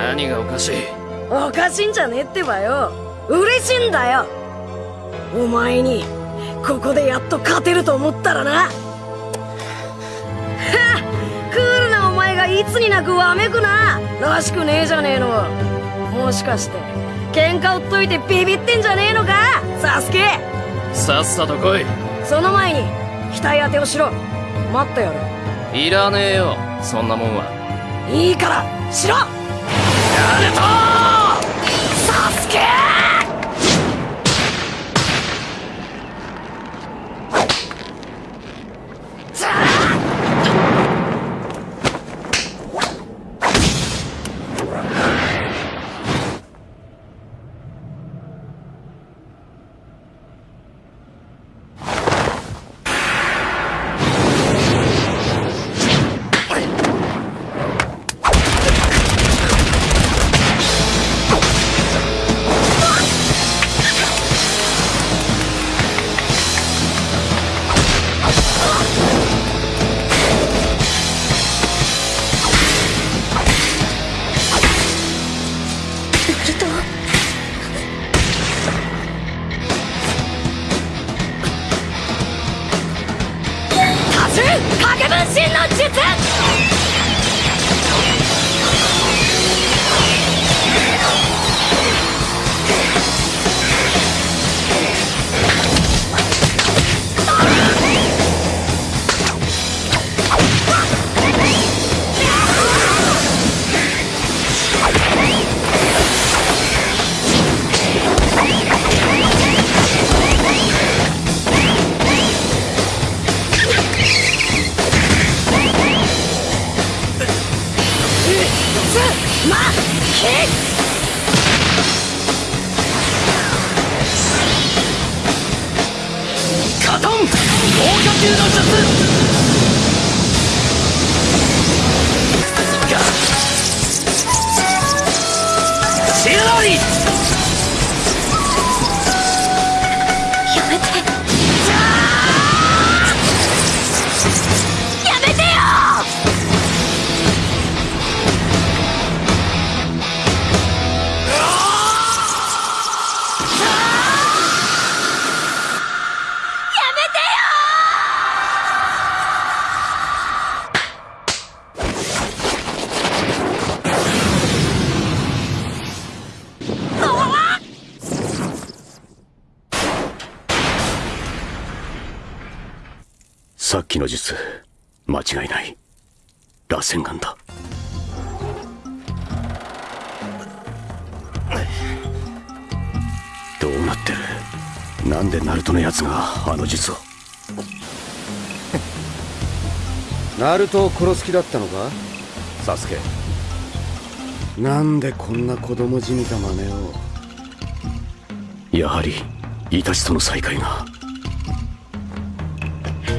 何がおかしい？おかしいんじゃねえってばよ。嬉しいんだよ。お前にここでやっと勝てると思ったらな。はクールなお前がいつになくわめくな。らしくねえじゃねえの。もしかして喧嘩売っといてビビってんじゃねえのか？サスケ。さっさと来い。その前に額当てをしろ。待ってやる。いらねえよ。そんなもんは。いいからしろやるとサスケ分身の術まきカトン防御級の術さっきの術間違いない。螺旋丸だ。どうなってる？なんでナルトのやつがあの術を？ナルトを殺す気だったのか？サスケ。なんでこんな子供じみた真似を？やはりイタチとの再会が